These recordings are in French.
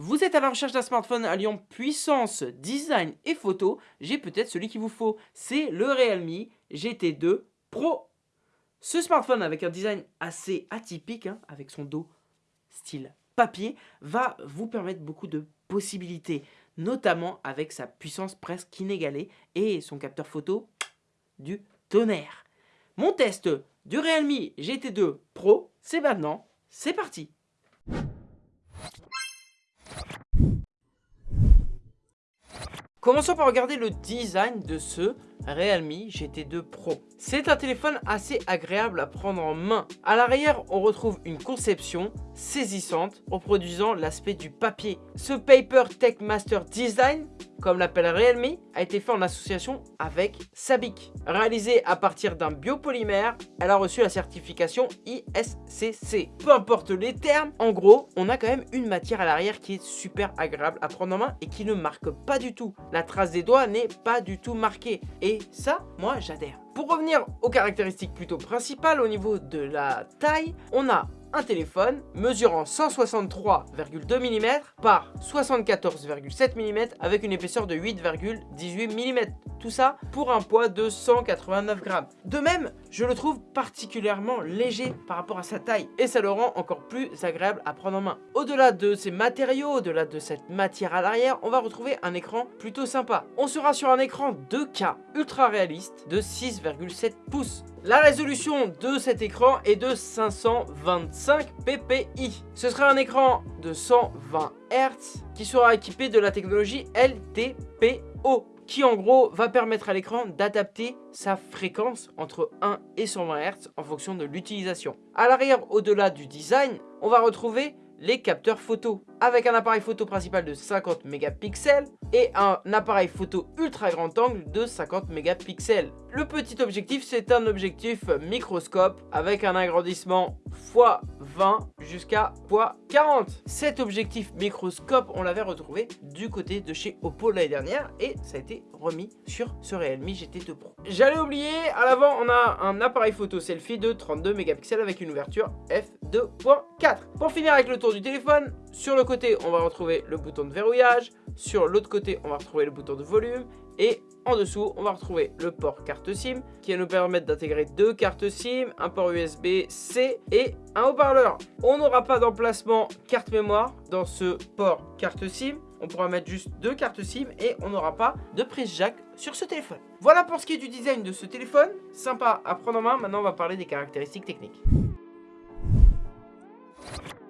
Vous êtes à la recherche d'un smartphone alliant puissance, design et photo, j'ai peut-être celui qu'il vous faut. C'est le Realme GT2 Pro. Ce smartphone avec un design assez atypique, hein, avec son dos style papier, va vous permettre beaucoup de possibilités, notamment avec sa puissance presque inégalée et son capteur photo du tonnerre. Mon test du Realme GT2 Pro, c'est maintenant, c'est parti Commençons par regarder le design de ce Realme GT2 Pro. C'est un téléphone assez agréable à prendre en main. À l'arrière, on retrouve une conception saisissante, reproduisant l'aspect du papier. Ce Paper Tech Master Design, comme l'appelle Realme, a été fait en association avec Sabic. Réalisée à partir d'un biopolymère, elle a reçu la certification ISCC. Peu importe les termes, en gros, on a quand même une matière à l'arrière qui est super agréable à prendre en main et qui ne marque pas du tout. La trace des doigts n'est pas du tout marquée. Et ça, moi, j'adhère. Pour revenir aux caractéristiques plutôt principales, au niveau de la taille, on a un téléphone mesurant 163,2 mm par 74,7 mm avec une épaisseur de 8,18 mm. Tout ça pour un poids de 189 grammes. De même, je le trouve particulièrement léger par rapport à sa taille et ça le rend encore plus agréable à prendre en main. Au-delà de ces matériaux, au-delà de cette matière à l'arrière, on va retrouver un écran plutôt sympa. On sera sur un écran 2K ultra réaliste de 6,7 pouces la résolution de cet écran est de 525 ppi. Ce sera un écran de 120 Hz qui sera équipé de la technologie LTPO qui en gros va permettre à l'écran d'adapter sa fréquence entre 1 et 120 Hz en fonction de l'utilisation. À l'arrière, au-delà du design, on va retrouver les capteurs photo avec un appareil photo principal de 50 mégapixels et un appareil photo ultra grand angle de 50 mégapixels. Le petit objectif c'est un objectif microscope avec un agrandissement x20 jusqu'à x40. Cet objectif microscope on l'avait retrouvé du côté de chez Oppo l'année dernière et ça a été remis sur ce Realme GT2 Pro. J'allais oublier, à l'avant on a un appareil photo selfie de 32 mégapixels avec une ouverture f2.4. Pour finir avec le tour du téléphone, sur le côté, on va retrouver le bouton de verrouillage. Sur l'autre côté, on va retrouver le bouton de volume. Et en dessous, on va retrouver le port carte SIM qui va nous permettre d'intégrer deux cartes SIM, un port USB-C et un haut-parleur. On n'aura pas d'emplacement carte mémoire dans ce port carte SIM. On pourra mettre juste deux cartes SIM et on n'aura pas de prise jack sur ce téléphone. Voilà pour ce qui est du design de ce téléphone. Sympa à prendre en main. Maintenant, on va parler des caractéristiques techniques.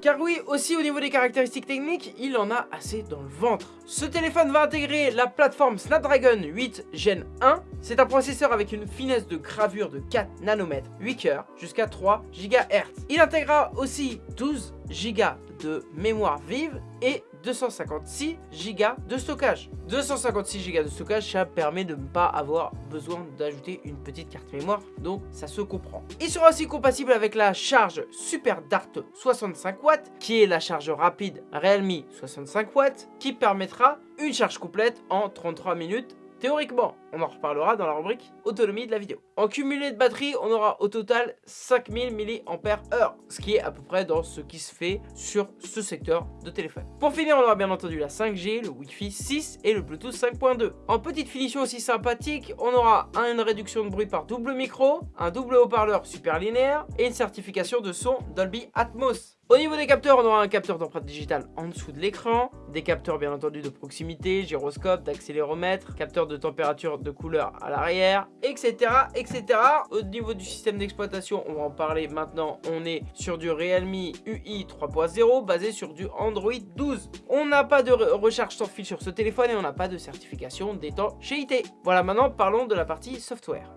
Car oui, aussi au niveau des caractéristiques techniques, il en a assez dans le ventre. Ce téléphone va intégrer la plateforme Snapdragon 8 Gen 1. C'est un processeur avec une finesse de gravure de 4 nanomètres, 8 cœurs, jusqu'à 3 GHz. Il intégrera aussi 12 Go de mémoire vive et 256 Go de stockage. 256 Go de stockage, ça permet de ne pas avoir besoin d'ajouter une petite carte mémoire, donc ça se comprend. Il sera aussi compatible avec la charge Super Dart 65 watts, qui est la charge rapide Realme 65 watts, qui permettra une charge complète en 33 minutes Théoriquement, on en reparlera dans la rubrique autonomie de la vidéo. En cumulé de batterie, on aura au total 5000 mAh, ce qui est à peu près dans ce qui se fait sur ce secteur de téléphone. Pour finir, on aura bien entendu la 5G, le Wi-Fi 6 et le Bluetooth 5.2. En petite finition aussi sympathique, on aura une réduction de bruit par double micro, un double haut-parleur super linéaire et une certification de son Dolby Atmos. Au niveau des capteurs, on aura un capteur d'empreinte digitale en dessous de l'écran, des capteurs bien entendu de proximité, gyroscope, d'accéléromètre, capteur de température de couleur à l'arrière, etc. etc. Au niveau du système d'exploitation, on va en parler maintenant, on est sur du Realme UI 3.0 basé sur du Android 12. On n'a pas de recharge sans fil sur ce téléphone et on n'a pas de certification d'étanchéité. Voilà, maintenant parlons de la partie software.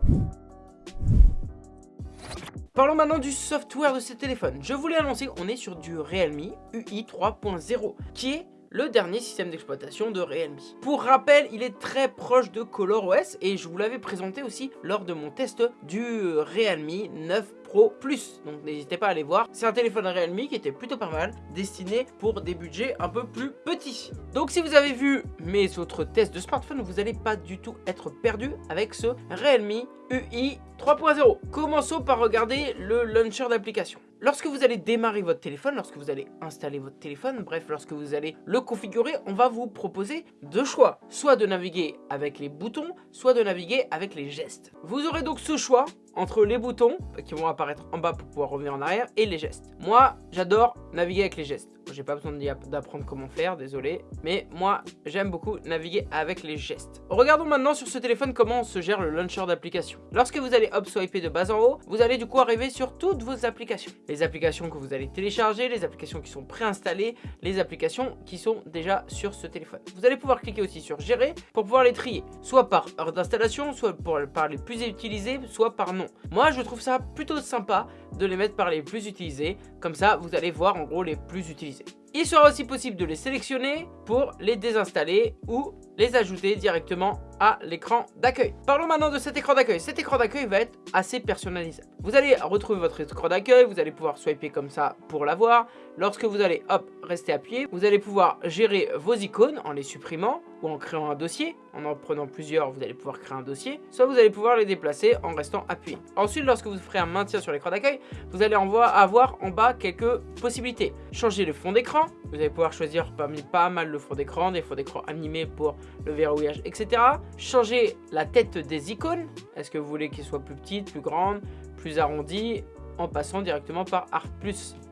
Parlons maintenant du software de ce téléphone. Je voulais annoncer qu'on est sur du Realme UI 3.0 qui est le dernier système d'exploitation de Realme. Pour rappel, il est très proche de ColorOS et je vous l'avais présenté aussi lors de mon test du Realme 9 plus. Donc n'hésitez pas à aller voir. C'est un téléphone Realme qui était plutôt pas mal, destiné pour des budgets un peu plus petits. Donc si vous avez vu mes autres tests de smartphone, vous n'allez pas du tout être perdu avec ce Realme UI 3.0. Commençons par regarder le launcher d'application. Lorsque vous allez démarrer votre téléphone, lorsque vous allez installer votre téléphone, bref, lorsque vous allez le configurer, on va vous proposer deux choix. Soit de naviguer avec les boutons, soit de naviguer avec les gestes. Vous aurez donc ce choix entre les boutons qui vont apparaître en bas pour pouvoir revenir en arrière et les gestes. Moi, j'adore naviguer avec les gestes. J'ai pas besoin d'apprendre comment faire, désolé. Mais moi, j'aime beaucoup naviguer avec les gestes. Regardons maintenant sur ce téléphone comment se gère le launcher d'application. Lorsque vous allez hop swiper de bas en haut, vous allez du coup arriver sur toutes vos applications. Les applications que vous allez télécharger, les applications qui sont préinstallées, les applications qui sont déjà sur ce téléphone. Vous allez pouvoir cliquer aussi sur gérer pour pouvoir les trier. Soit par heure d'installation, soit par les plus utilisés, soit par nom. Moi, je trouve ça plutôt sympa de les mettre par les plus utilisés. Comme ça, vous allez voir en gros les plus utilisés. Il sera aussi possible de les sélectionner pour les désinstaller ou les ajouter directement à l'écran d'accueil. Parlons maintenant de cet écran d'accueil. Cet écran d'accueil va être assez personnalisable. Vous allez retrouver votre écran d'accueil, vous allez pouvoir swiper comme ça pour l'avoir. Lorsque vous allez, hop, rester appuyé, vous allez pouvoir gérer vos icônes en les supprimant ou en créant un dossier. En en prenant plusieurs, vous allez pouvoir créer un dossier. Soit vous allez pouvoir les déplacer en restant appuyé. Ensuite, lorsque vous ferez un maintien sur l'écran d'accueil, vous allez avoir en bas quelques possibilités. Changer le fond d'écran. Vous allez pouvoir choisir parmi pas mal le fond d'écran, des fonds d'écran animés pour le verrouillage, etc. Changer la tête des icônes. Est-ce que vous voulez qu'ils soient plus petites, plus grandes, plus arrondies en passant directement par Art.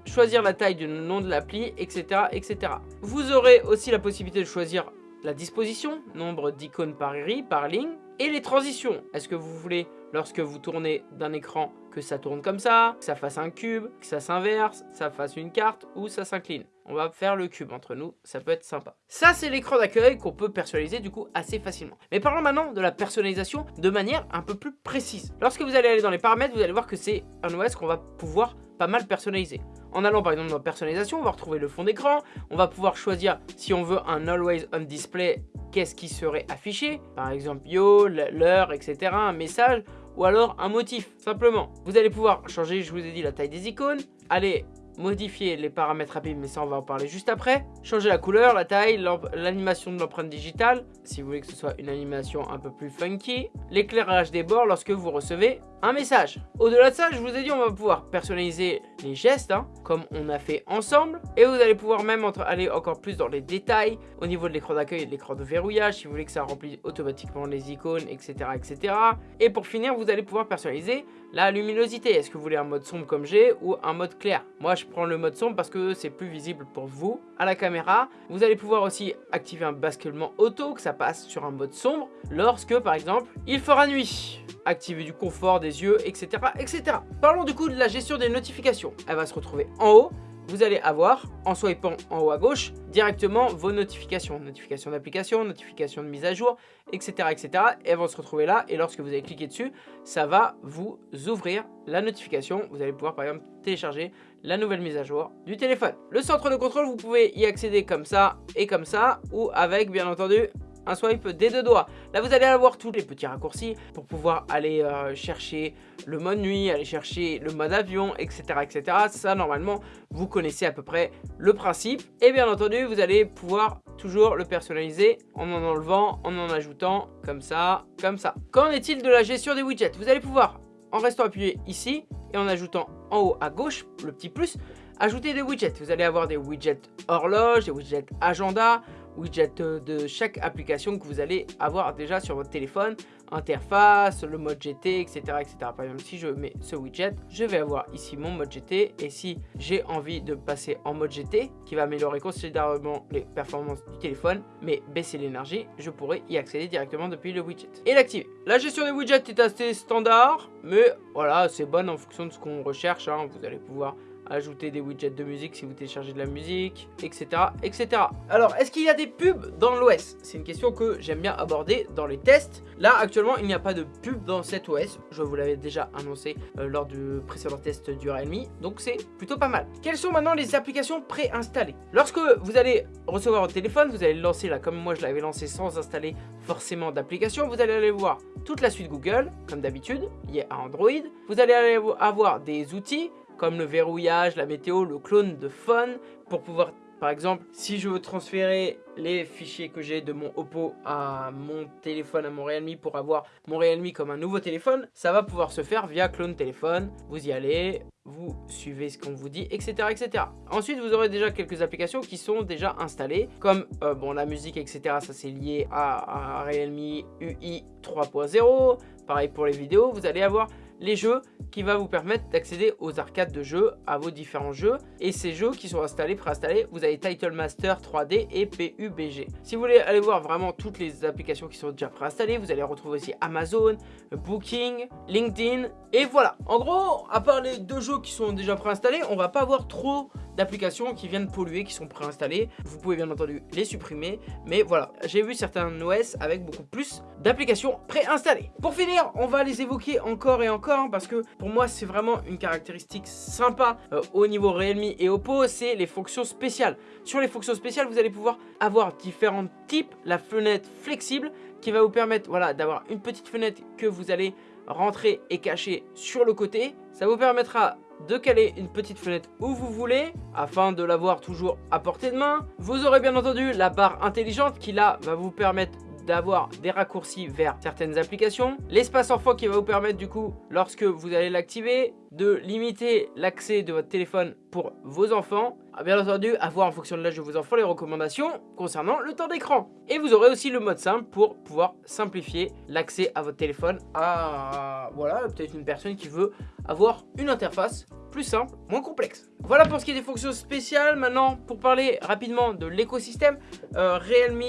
Choisir la taille du nom de l'appli, etc., etc. Vous aurez aussi la possibilité de choisir la disposition, nombre d'icônes par grille, par ligne, et les transitions. Est-ce que vous voulez, lorsque vous tournez d'un écran, que ça tourne comme ça, que ça fasse un cube, que ça s'inverse, ça fasse une carte ou ça s'incline on va faire le cube entre nous, ça peut être sympa. Ça, c'est l'écran d'accueil qu'on peut personnaliser du coup assez facilement. Mais parlons maintenant de la personnalisation de manière un peu plus précise. Lorsque vous allez aller dans les paramètres, vous allez voir que c'est un OS qu'on va pouvoir pas mal personnaliser. En allant par exemple dans personnalisation, on va retrouver le fond d'écran, on va pouvoir choisir si on veut un Always On Display, qu'est-ce qui serait affiché, par exemple yo, l'heure, etc., un message, ou alors un motif, simplement. Vous allez pouvoir changer, je vous ai dit, la taille des icônes, aller modifier les paramètres rapides, mais ça on va en parler juste après. Changer la couleur, la taille, l'animation de l'empreinte digitale, si vous voulez que ce soit une animation un peu plus funky. L'éclairage des bords lorsque vous recevez un message. Au-delà de ça, je vous ai dit, on va pouvoir personnaliser les gestes, hein, comme on a fait ensemble. Et vous allez pouvoir même aller encore plus dans les détails au niveau de l'écran d'accueil et de l'écran de verrouillage, si vous voulez que ça remplisse automatiquement les icônes, etc., etc. Et pour finir, vous allez pouvoir personnaliser la luminosité. Est-ce que vous voulez un mode sombre comme j'ai ou un mode clair? Moi, je prends le mode sombre parce que c'est plus visible pour vous à la caméra. Vous allez pouvoir aussi activer un basculement auto, que ça passe sur un mode sombre, lorsque, par exemple, il fera nuit. Activer du confort des yeux, etc., etc. Parlons du coup de la gestion des notifications. Elle va se retrouver en haut vous allez avoir, en swipant en haut à gauche, directement vos notifications. Notifications d'application, notifications de mise à jour, etc., etc. Et elles vont se retrouver là. Et lorsque vous allez cliquer dessus, ça va vous ouvrir la notification. Vous allez pouvoir par exemple télécharger la nouvelle mise à jour du téléphone. Le centre de contrôle, vous pouvez y accéder comme ça et comme ça, ou avec bien entendu un swipe des deux doigts. Là, vous allez avoir tous les petits raccourcis pour pouvoir aller euh, chercher le mode nuit, aller chercher le mode avion, etc., etc. Ça, normalement, vous connaissez à peu près le principe. Et bien entendu, vous allez pouvoir toujours le personnaliser en en enlevant, en en ajoutant, comme ça, comme ça. Qu'en est-il de la gestion des widgets? Vous allez pouvoir, en restant appuyé ici, et en ajoutant en haut à gauche, le petit plus, ajouter des widgets. Vous allez avoir des widgets horloge, des widgets agenda, widget de chaque application que vous allez avoir déjà sur votre téléphone, interface, le mode GT, etc. etc. Par exemple, si je mets ce widget, je vais avoir ici mon mode GT et si j'ai envie de passer en mode GT, qui va améliorer considérablement les performances du téléphone, mais baisser l'énergie, je pourrais y accéder directement depuis le widget et l'activer. La gestion des widgets est assez standard, mais voilà, c'est bon en fonction de ce qu'on recherche. Hein. Vous allez pouvoir ajouter des widgets de musique si vous téléchargez de la musique, etc. etc. Alors, est-ce qu'il y a des pubs dans l'OS C'est une question que j'aime bien aborder dans les tests. Là, actuellement, il n'y a pas de pub dans cet OS. Je vous l'avais déjà annoncé euh, lors du précédent test du Realme, donc c'est plutôt pas mal. Quelles sont maintenant les applications préinstallées? Lorsque vous allez recevoir votre téléphone, vous allez le lancer là, comme moi je l'avais lancé sans installer forcément d'application, vous allez aller voir toute la suite Google, comme d'habitude, liée à Android. Vous allez avoir des outils comme le verrouillage, la météo, le clone de phone pour pouvoir Par exemple, si je veux transférer les fichiers que j'ai de mon Oppo à mon téléphone, à mon Realme pour avoir mon Realme comme un nouveau téléphone, ça va pouvoir se faire via clone téléphone. Vous y allez, vous suivez ce qu'on vous dit, etc., etc. Ensuite, vous aurez déjà quelques applications qui sont déjà installées, comme euh, bon la musique, etc. Ça c'est lié à, à Realme UI 3.0. Pareil pour les vidéos, vous allez avoir les jeux qui va vous permettre d'accéder aux arcades de jeux, à vos différents jeux. Et ces jeux qui sont installés, préinstallés, vous avez Title Master 3D et PUBG. Si vous voulez aller voir vraiment toutes les applications qui sont déjà préinstallées, vous allez retrouver aussi Amazon, Booking, LinkedIn. Et voilà, en gros, à part les deux jeux qui sont déjà préinstallés, on va pas avoir trop d'applications qui viennent polluer, qui sont préinstallées. Vous pouvez bien entendu les supprimer, mais voilà, j'ai vu certains OS avec beaucoup plus d'applications préinstallées. Pour finir, on va les évoquer encore et encore, hein, parce que pour moi, c'est vraiment une caractéristique sympa euh, au niveau Realme et Oppo, c'est les fonctions spéciales. Sur les fonctions spéciales, vous allez pouvoir avoir différents types, la fenêtre flexible, qui va vous permettre voilà, d'avoir une petite fenêtre que vous allez rentrer et cacher sur le côté. Ça vous permettra de caler une petite fenêtre où vous voulez afin de l'avoir toujours à portée de main. Vous aurez bien entendu la barre intelligente qui là va vous permettre d'avoir des raccourcis vers certaines applications. L'espace enfant qui va vous permettre du coup, lorsque vous allez l'activer, de limiter l'accès de votre téléphone pour vos enfants. Ah, bien entendu, avoir en fonction de l'âge de vos enfants les recommandations concernant le temps d'écran. Et vous aurez aussi le mode simple pour pouvoir simplifier l'accès à votre téléphone à voilà, peut-être une personne qui veut avoir une interface plus simple, moins complexe. Voilà pour ce qui est des fonctions spéciales. Maintenant, pour parler rapidement de l'écosystème, euh, Realme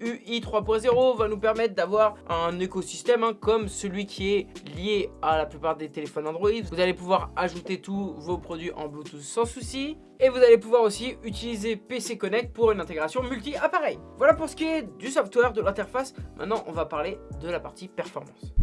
UI 3.0 va nous permettre d'avoir un écosystème hein, comme celui qui est lié à la plupart des téléphones Android. Vous allez pouvoir ajouter tous vos produits en Bluetooth sans souci. Et vous allez pouvoir aussi utiliser PC Connect pour une intégration multi-appareil. Voilà pour ce qui est du software, de l'interface. Maintenant, on va parler de la partie performance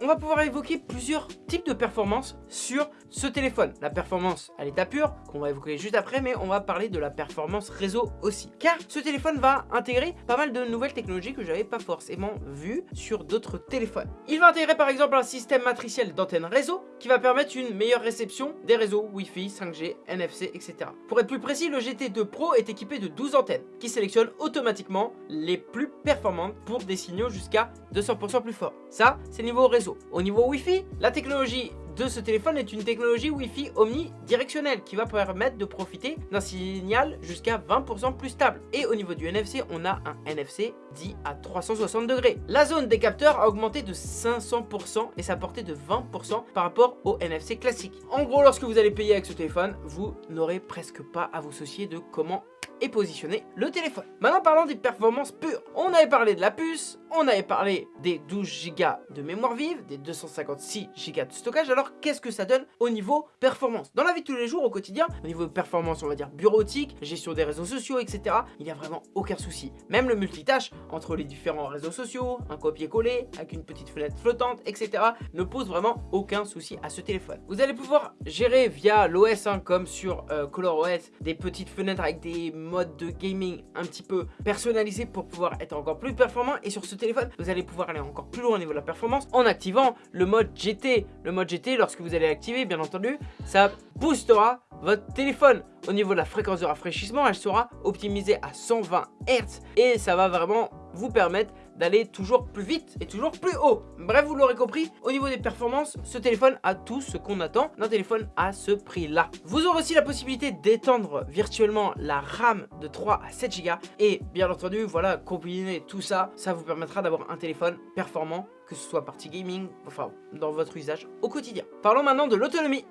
on va pouvoir évoquer plusieurs types de performances sur ce téléphone. La performance à l'état pur, qu'on va évoquer juste après, mais on va parler de la performance réseau aussi. Car ce téléphone va intégrer pas mal de nouvelles technologies que j'avais pas forcément vues sur d'autres téléphones. Il va intégrer par exemple un système matriciel d'antenne réseau qui va permettre une meilleure réception des réseaux Wi-Fi, 5G, NFC, etc. Pour être plus précis, le GT2 Pro est équipé de 12 antennes qui sélectionnent automatiquement les plus performantes pour des signaux jusqu'à 200% plus forts. Ça, c'est niveau réseau. Au niveau Wi-Fi, la technologie de ce téléphone est une technologie Wi-Fi omnidirectionnelle qui va permettre de profiter d'un signal jusqu'à 20% plus stable. Et au niveau du NFC, on a un NFC dit à 360 degrés. La zone des capteurs a augmenté de 500% et sa portée de 20% par rapport au NFC classique. En gros, lorsque vous allez payer avec ce téléphone, vous n'aurez presque pas à vous soucier de comment et positionner le téléphone. Maintenant parlons des performances pures. On avait parlé de la puce, on avait parlé des 12 Go de mémoire vive, des 256 Go de stockage. Alors qu'est-ce que ça donne au niveau performance? Dans la vie de tous les jours, au quotidien, au niveau de performance, on va dire bureautique, gestion des réseaux sociaux, etc. Il n'y a vraiment aucun souci. Même le multitâche entre les différents réseaux sociaux, un copier-coller avec une petite fenêtre flottante, etc. ne pose vraiment aucun souci à ce téléphone. Vous allez pouvoir gérer via l'OS, hein, comme sur euh, ColorOS, des petites fenêtres avec des mode de gaming un petit peu personnalisé pour pouvoir être encore plus performant et sur ce téléphone vous allez pouvoir aller encore plus loin au niveau de la performance en activant le mode GT le mode GT lorsque vous allez l'activer bien entendu ça boostera votre téléphone. Au niveau de la fréquence de rafraîchissement elle sera optimisée à 120 Hz et ça va vraiment vous permettre d'aller toujours plus vite et toujours plus haut. Bref, vous l'aurez compris, au niveau des performances, ce téléphone a tout ce qu'on attend d'un téléphone à ce prix-là. Vous aurez aussi la possibilité d'étendre virtuellement la RAM de 3 à 7 Go et bien entendu, voilà, combiner tout ça, ça vous permettra d'avoir un téléphone performant, que ce soit partie gaming, enfin, dans votre usage au quotidien. Parlons maintenant de l'autonomie.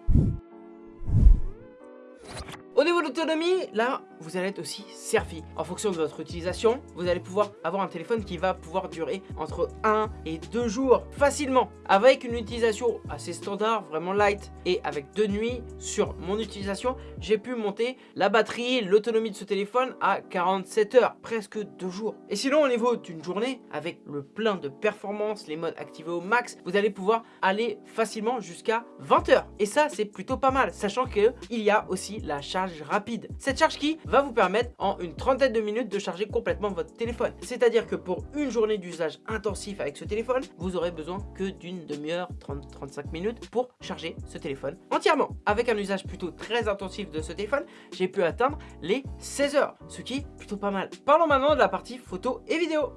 L'autonomie, là, vous allez être aussi servi. En fonction de votre utilisation, vous allez pouvoir avoir un téléphone qui va pouvoir durer entre 1 et 2 jours facilement. Avec une utilisation assez standard, vraiment light, et avec deux nuits sur mon utilisation, j'ai pu monter la batterie, l'autonomie de ce téléphone à 47 heures, presque 2 jours. Et sinon, au niveau d'une journée, avec le plein de performance, les modes activés au max, vous allez pouvoir aller facilement jusqu'à 20 heures. Et ça, c'est plutôt pas mal, sachant qu'il y a aussi la charge charge Cette charge qui va vous permettre en une trentaine de minutes de charger complètement votre téléphone. C'est-à-dire que pour une journée d'usage intensif avec ce téléphone, vous aurez besoin que d'une demi-heure, 30-35 minutes pour charger ce téléphone entièrement. Avec un usage plutôt très intensif de ce téléphone, j'ai pu atteindre les 16 heures, ce qui est plutôt pas mal. Parlons maintenant de la partie photo et vidéo.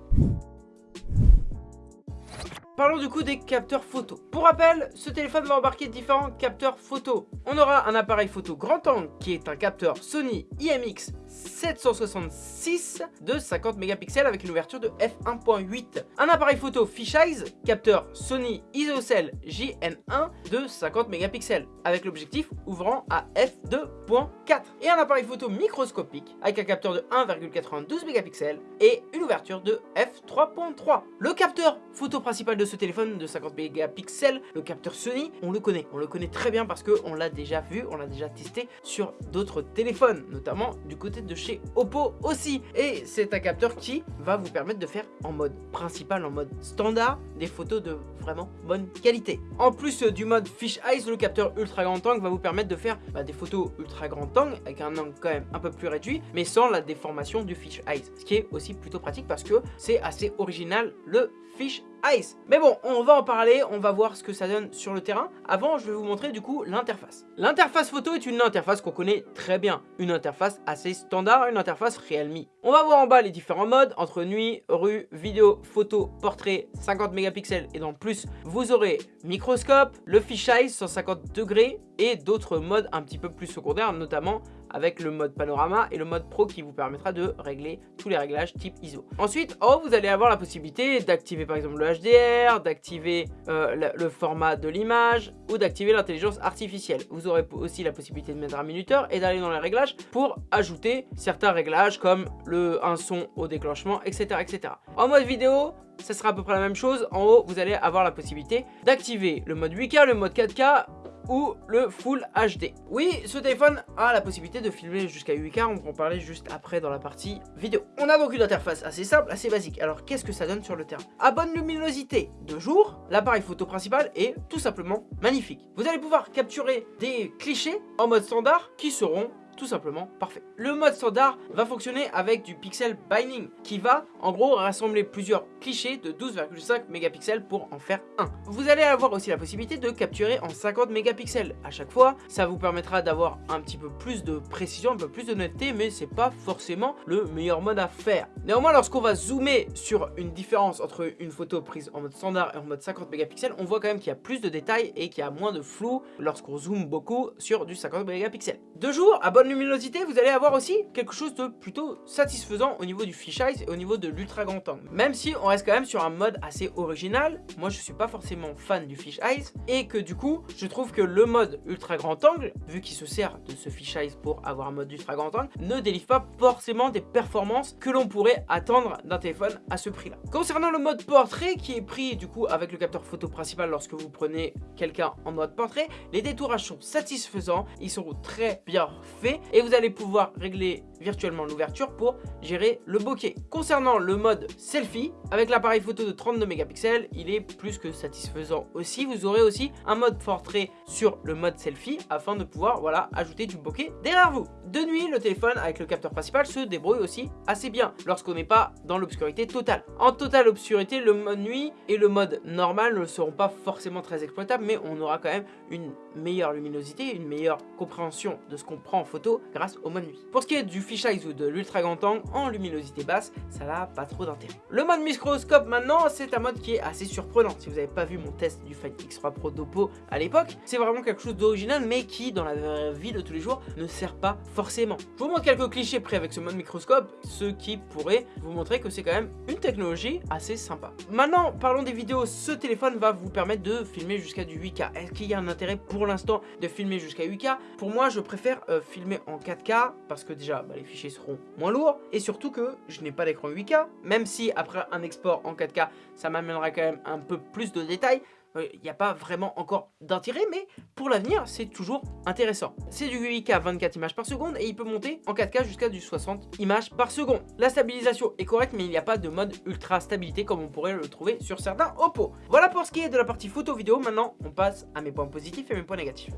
Parlons du coup des capteurs photo. Pour rappel, ce téléphone va embarquer différents capteurs photo. On aura un appareil photo grand angle qui est un capteur Sony IMX 766 de 50 mégapixels avec une ouverture de f1.8. Un appareil photo fisheye, capteur Sony ISOCELL JN1 de 50 mégapixels avec l'objectif ouvrant à f2.4. Et un appareil photo microscopique avec un capteur de 1,92 mégapixels et une ouverture de f3.3. Le capteur photo principal de ce téléphone de 50 mégapixels, le capteur Sony, on le connaît. On le connaît très bien parce qu'on l'a déjà vu, on l'a déjà testé sur d'autres téléphones, notamment du côté de chez Oppo aussi. Et c'est un capteur qui va vous permettre de faire en mode principal, en mode standard, des photos de vraiment bonne qualité. En plus du mode Fish Eyes, le capteur ultra grand angle va vous permettre de faire bah, des photos ultra grand angle avec un angle quand même un peu plus réduit, mais sans la déformation du Fish Eyes. Ce qui est aussi plutôt pratique parce que c'est assez original le Fish Ice. Mais bon, on va en parler, on va voir ce que ça donne sur le terrain. Avant, je vais vous montrer du coup l'interface. L'interface photo est une interface qu'on connaît très bien. Une interface assez standard, une interface Realme. On va voir en bas les différents modes, entre nuit, rue, vidéo, photo, portrait, 50 mégapixels et dans plus, vous aurez microscope, le fisheye 150 degrés et d'autres modes un petit peu plus secondaires, notamment avec le mode panorama et le mode pro qui vous permettra de régler tous les réglages type ISO. Ensuite, en haut, vous allez avoir la possibilité d'activer par exemple le HDR, d'activer euh, le, format de l'image ou d'activer l'intelligence artificielle. Vous aurez aussi la possibilité de mettre un minuteur et d'aller dans les réglages pour ajouter certains réglages comme le, un son au déclenchement, etc. etc. En mode vidéo, ça sera à peu près la même chose. En haut, vous allez avoir la possibilité d'activer le mode 8K, le mode 4K ou le Full HD. Oui, ce téléphone a la possibilité de filmer jusqu'à 8K, on va en parler juste après dans la partie vidéo. On a donc une interface assez simple, assez basique. Alors qu'est-ce que ça donne sur le terrain? À bonne luminosité de jour, l'appareil photo principal est tout simplement magnifique. Vous allez pouvoir capturer des clichés en mode standard qui seront tout simplement parfait. Le mode standard va fonctionner avec du pixel binding qui va en gros rassembler plusieurs clichés de 12,5 mégapixels pour en faire un. Vous allez avoir aussi la possibilité de capturer en 50 mégapixels à chaque fois. Ça vous permettra d'avoir un petit peu plus de précision, un peu plus de netteté, mais c'est pas forcément le meilleur mode à faire. Néanmoins, lorsqu'on va zoomer sur une différence entre une photo prise en mode standard et en mode 50 mégapixels, on voit quand même qu'il y a plus de détails et qu'il y a moins de flou lorsqu'on zoome beaucoup sur du 50 mégapixels. De jour, à bonne luminosité, vous allez avoir aussi quelque chose de plutôt satisfaisant au niveau du fisheye et au niveau de l'ultra grand angle. Même si on reste quand même sur un mode assez original, moi je suis pas forcément fan du fisheye et que du coup, je trouve que le mode ultra grand angle, vu qu'il se sert de ce fisheye pour avoir un mode ultra grand angle, ne délivre pas forcément des performances que l'on pourrait attendre d'un téléphone à ce prix-là. Concernant le mode portrait qui est pris du coup avec le capteur photo principal lorsque vous prenez quelqu'un en mode portrait, les détourages sont satisfaisants, ils sont très bien faits et vous allez pouvoir régler virtuellement l'ouverture pour gérer le bokeh. Concernant le mode selfie, avec l'appareil photo de 32 mégapixels, il est plus que satisfaisant aussi. Vous aurez aussi un mode portrait sur le mode selfie afin de pouvoir voilà, ajouter du bokeh derrière vous. De nuit, le téléphone avec le capteur principal se débrouille aussi assez bien lorsqu'on n'est pas dans l'obscurité totale. En totale obscurité, le mode nuit et le mode normal ne seront pas forcément très exploitables, mais on aura quand même une meilleure luminosité, une meilleure compréhension de ce qu'on prend en photo grâce au mode nuit. Pour ce qui est du fisheye ou de l'ultra grand angle en luminosité basse, ça n'a pas trop d'intérêt. Le mode microscope maintenant, c'est un mode qui est assez surprenant. Si vous n'avez pas vu mon test du Fight X3 Pro d'Oppo à l'époque, c'est vraiment quelque chose d'original mais qui dans la vie de tous les jours ne sert pas forcément. Je vous montre quelques clichés près avec ce mode microscope, ce qui pourrait vous montrer que c'est quand même une technologie assez sympa. Maintenant, parlons des vidéos. Ce téléphone va vous permettre de filmer jusqu'à du 8K. Est-ce qu'il y a un intérêt pour l'instant de filmer jusqu'à 8K Pour moi, je préfère euh, filmer en 4K parce que déjà, bah, les fichiers seront moins lourds. Et surtout que je n'ai pas d'écran 8K, même si après un export en 4K, ça m'amènera quand même un peu plus de détails il euh, n'y a pas vraiment encore d'intérêt, mais pour l'avenir, c'est toujours intéressant. C'est du 8K 24 images par seconde et il peut monter en 4K jusqu'à du 60 images par seconde. La stabilisation est correcte, mais il n'y a pas de mode ultra stabilité comme on pourrait le trouver sur certains Oppo. Voilà pour ce qui est de la partie photo vidéo. Maintenant, on passe à mes points positifs et mes points négatifs.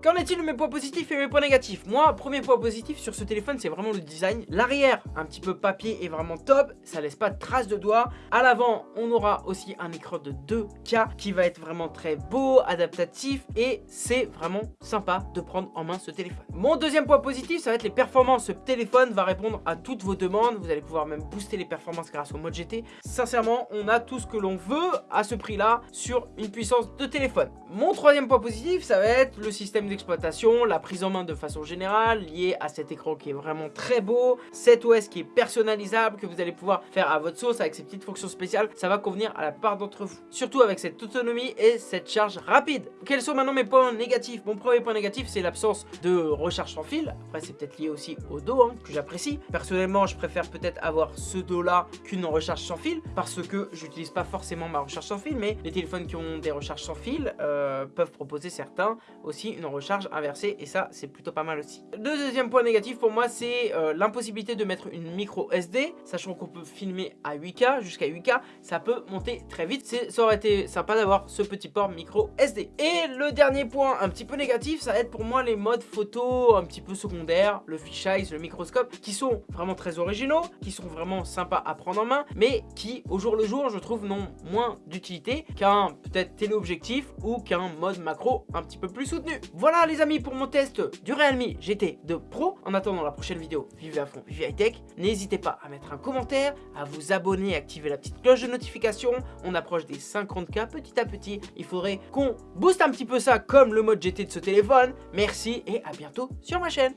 Qu'en est-il de mes points positifs et mes points négatifs? Moi, premier point positif sur ce téléphone, c'est vraiment le design. L'arrière, un petit peu papier, est vraiment top. Ça laisse pas de traces de doigts. À l'avant, on aura aussi un écran de 2K qui va être vraiment très beau, adaptatif et c'est vraiment sympa de prendre en main ce téléphone. Mon deuxième point positif, ça va être les performances. Ce téléphone va répondre à toutes vos demandes. Vous allez pouvoir même booster les performances grâce au mode GT. Sincèrement, on a tout ce que l'on veut à ce prix-là sur une puissance de téléphone. Mon troisième point positif, ça va être le système d'exploitation, la prise en main de façon générale, liée à cet écran qui est vraiment très beau, cet OS qui est personnalisable, que vous allez pouvoir faire à votre sauce avec ces petites fonctions spéciales, ça va convenir à la part d'entre vous. Surtout avec cette autonomie et cette charge rapide. Quels sont maintenant mes points négatifs? Mon premier point négatif, c'est l'absence de recharge sans fil. Après, c'est peut-être lié aussi au dos, hein, que j'apprécie. Personnellement, je préfère peut-être avoir ce dos-là qu'une recharge sans fil, parce que j'utilise pas forcément ma recharge sans fil, mais les téléphones qui ont des recharges sans fil euh, peuvent proposer certains aussi une recharge inversée et ça c'est plutôt pas mal aussi. Le deuxième point négatif pour moi c'est euh, l'impossibilité de mettre une micro SD, sachant qu'on peut filmer à 8K, jusqu'à 8K, ça peut monter très vite. Ça aurait été sympa d'avoir ce petit port micro SD. Et le dernier point un petit peu négatif, ça va être pour moi les modes photo un petit peu secondaires, le fisheye, le microscope, qui sont vraiment très originaux, qui sont vraiment sympas à prendre en main, mais qui au jour le jour je trouve n'ont moins d'utilité qu'un téléobjectif ou qu'un mode macro un petit peu plus soutenu. Voilà les amis pour mon test du Realme GT2 Pro. En attendant la prochaine vidéo, vivez à fond, vivez high tech. N'hésitez pas à mettre un commentaire, à vous abonner, activer la petite cloche de notification. On approche des 50k petit à petit. Il faudrait qu'on booste un petit peu ça comme le mode GT de ce téléphone. Merci et à bientôt sur ma chaîne.